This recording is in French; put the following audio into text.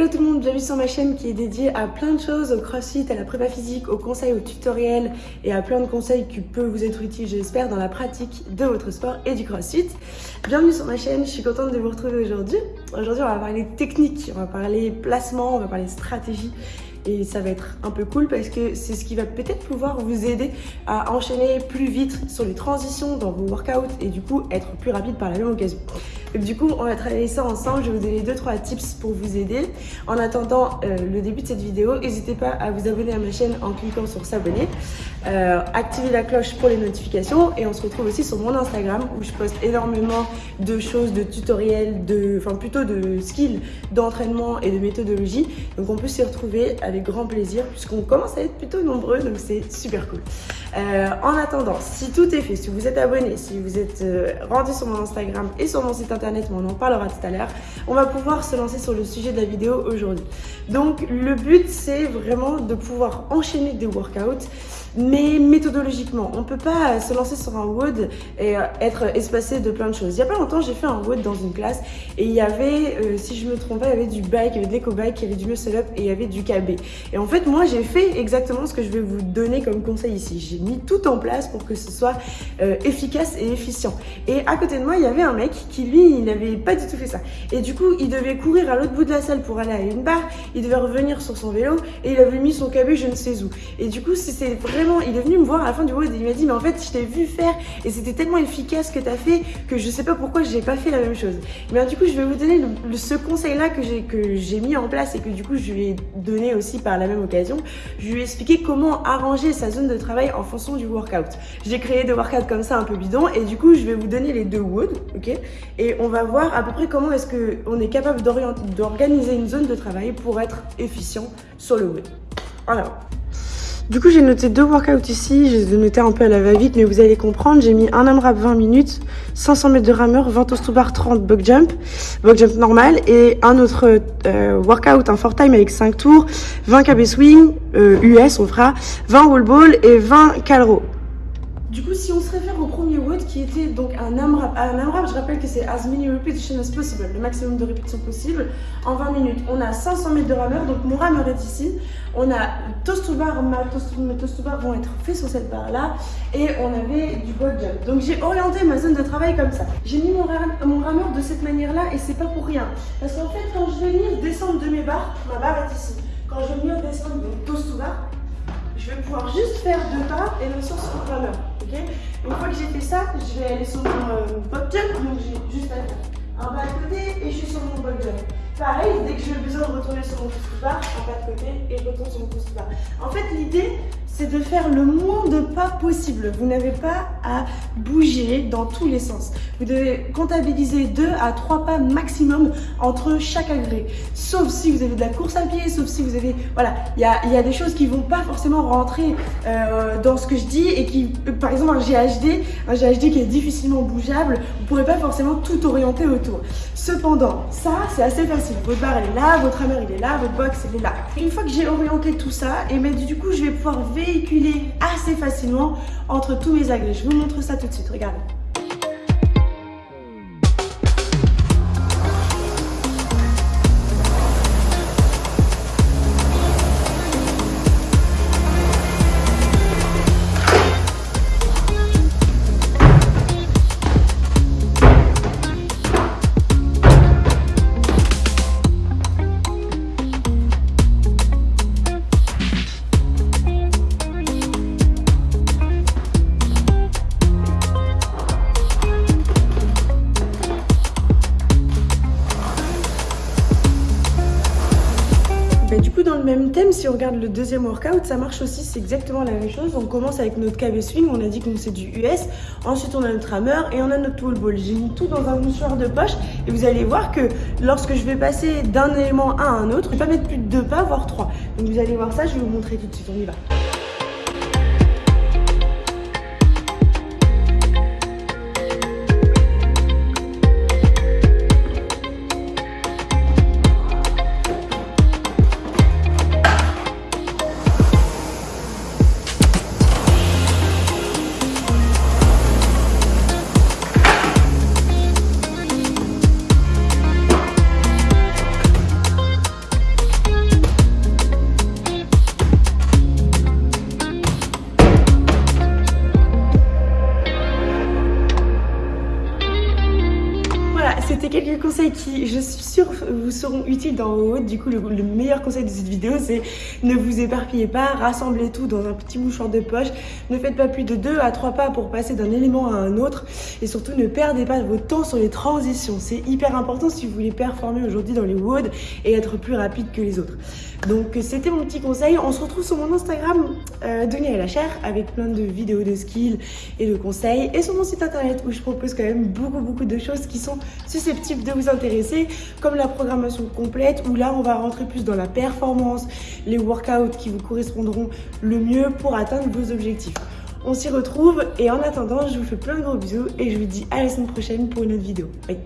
Hello tout le monde, bienvenue sur ma chaîne qui est dédiée à plein de choses, au crossfit, à la prépa physique, aux conseils, aux tutoriels et à plein de conseils qui peuvent vous être utiles j'espère dans la pratique de votre sport et du crossfit. Bienvenue sur ma chaîne, je suis contente de vous retrouver aujourd'hui. Aujourd'hui on va parler technique, on va parler placement, on va parler stratégie et ça va être un peu cool parce que c'est ce qui va peut-être pouvoir vous aider à enchaîner plus vite sur les transitions dans vos workouts et du coup être plus rapide par la même occasion. Du coup, on va travailler ça ensemble. Je vais vous donner 2-3 tips pour vous aider. En attendant euh, le début de cette vidéo, n'hésitez pas à vous abonner à ma chaîne en cliquant sur s'abonner. Euh, activez la cloche pour les notifications et on se retrouve aussi sur mon Instagram où je poste énormément de choses, de tutoriels, de, enfin plutôt de skills d'entraînement et de méthodologie. Donc on peut s'y retrouver avec grand plaisir puisqu'on commence à être plutôt nombreux donc c'est super cool. Euh, en attendant, si tout est fait, si vous êtes abonné, si vous êtes euh, rendu sur mon Instagram et sur mon site internet, on en parlera tout à l'heure, on va pouvoir se lancer sur le sujet de la vidéo aujourd'hui. Donc le but c'est vraiment de pouvoir enchaîner des workouts mais méthodologiquement. On peut pas se lancer sur un WOD et euh, être espacé de plein de choses. Il y a pas longtemps, j'ai fait un WOD dans une classe et il y avait, euh, si je me trompe pas, il y avait du bike, il y avait de l'éco-bike, il y avait du muscle up et il y avait du KB. Et en fait, moi, j'ai fait exactement ce que je vais vous donner comme conseil ici. J'ai mis tout en place pour que ce soit euh, efficace et efficient. Et à côté de moi, il y avait un mec qui, lui, il n'avait pas du tout fait ça. Et du coup, il devait courir à l'autre bout de la salle pour aller à une barre, il devait revenir sur son vélo et il avait mis son KB je ne sais où. Et du coup, c'est il est venu me voir à la fin du WOD et il m'a dit mais en fait je t'ai vu faire et c'était tellement efficace que tu as fait que je sais pas pourquoi j'ai pas fait la même chose. Mais du coup je vais vous donner ce conseil là que j'ai mis en place et que du coup je lui ai donné aussi par la même occasion. Je lui ai expliqué comment arranger sa zone de travail en fonction du workout. J'ai créé des workouts comme ça un peu bidon et du coup je vais vous donner les deux WOD, ok? Et on va voir à peu près comment est-ce qu'on est capable d'organiser une zone de travail pour être efficient sur le WOD. Voilà. Du coup, j'ai noté deux workouts ici. Je les ai notés un peu à la va-vite, mais vous allez comprendre. J'ai mis un AMRAP 20 minutes, 500 mètres de rameur, 20 toast to bar, 30 buck jump, buck jump normal, et un autre euh, workout, un four time avec 5 tours, 20 KB swing, US euh, on fera, 20 wall ball et 20 calro. Du coup, si on se réfère au premier WOD qui était donc un AMRAP, un AMRAP, je rappelle que c'est as many repetitions as possible, le maximum de répétitions possible en 20 minutes. On a 500 mètres de rameur, donc mon rameur est ici. On a toast to bar, ma mes toast to bar vont être faits sur cette barre là, et on avait du box jump. Donc j'ai orienté ma zone de travail comme ça. J'ai mis mon, mon rameur de cette manière là, et c'est pas pour rien. Parce qu'en fait, quand je vais venir descendre de mes barres, ma barre est ici. Quand je vais venir descendre de toast to bar, je vais pouvoir juste faire deux pas et le sens sur le rameur. Une fois que j'ai fait ça, je vais aller sur mon euh, jump, donc j'ai juste à un pas de côté et je suis sur mon box jump. Pareil, dès que j'ai besoin de retourner sur mon pouce bar, un pas de côté et je retourne sur mon pouce bar. En fait, l'idée, c'est de faire le moins de pas possible. Vous n'avez pas à bouger dans tous les sens. Vous devez comptabiliser 2 à 3 pas maximum entre chaque agrès. Sauf si vous avez de la course à pied, sauf si vous avez... Voilà, il y a, y a, des choses qui vont pas forcément rentrer euh, dans ce que je dis et qui... Par exemple, un GHD, un GHD qui est difficilement bougeable, vous pourrez pas forcément tout orienter autour. Cependant, ça, c'est assez facile. Votre barre, elle est là, votre hammer, il est là, votre box, elle est là. Une fois que j'ai orienté tout ça, et bien du coup, je vais pouvoir véhiculer assez facilement entre tous mes agrès. Je vous montre ça tout de suite, regardez. Même thème, si on regarde le deuxième workout, ça marche aussi, c'est exactement la même chose. On commence avec notre KB swing, on a dit que c'est du US. Ensuite, on a notre hammer et on a notre wall ball. J'ai mis tout dans un mouchoir de poche et vous allez voir que lorsque je vais passer d'un élément à un autre, je vais pas mettre plus de deux pas, voire trois. Donc vous allez voir ça, je vais vous montrer tout de suite, on y va. Qui, je suis sûre, vous seront utiles dans vos. Du coup, le, meilleur conseil de cette vidéo, c'est ne vous éparpillez pas, rassemblez tout dans un petit mouchoir de poche. Ne faites pas plus de 2 à 3 pas pour passer d'un élément à un autre. Et surtout, ne perdez pas votre temps sur les transitions. C'est hyper important si vous voulez performer aujourd'hui dans les WOD et être plus rapide que les autres. Donc, c'était mon petit conseil. On se retrouve sur mon Instagram, euh, Denis la chair, avec plein de vidéos de skills et de conseils. Et sur mon site internet où je propose quand même beaucoup, beaucoup de choses qui sont susceptibles de vous intéresser, comme la programmation complète, où là, on va rentrer plus dans la performance, les workouts qui vous correspondront le mieux pour atteindre vos objectifs. On s'y retrouve et en attendant, je vous fais plein de gros bisous et je vous dis à la semaine prochaine pour une autre vidéo. Bye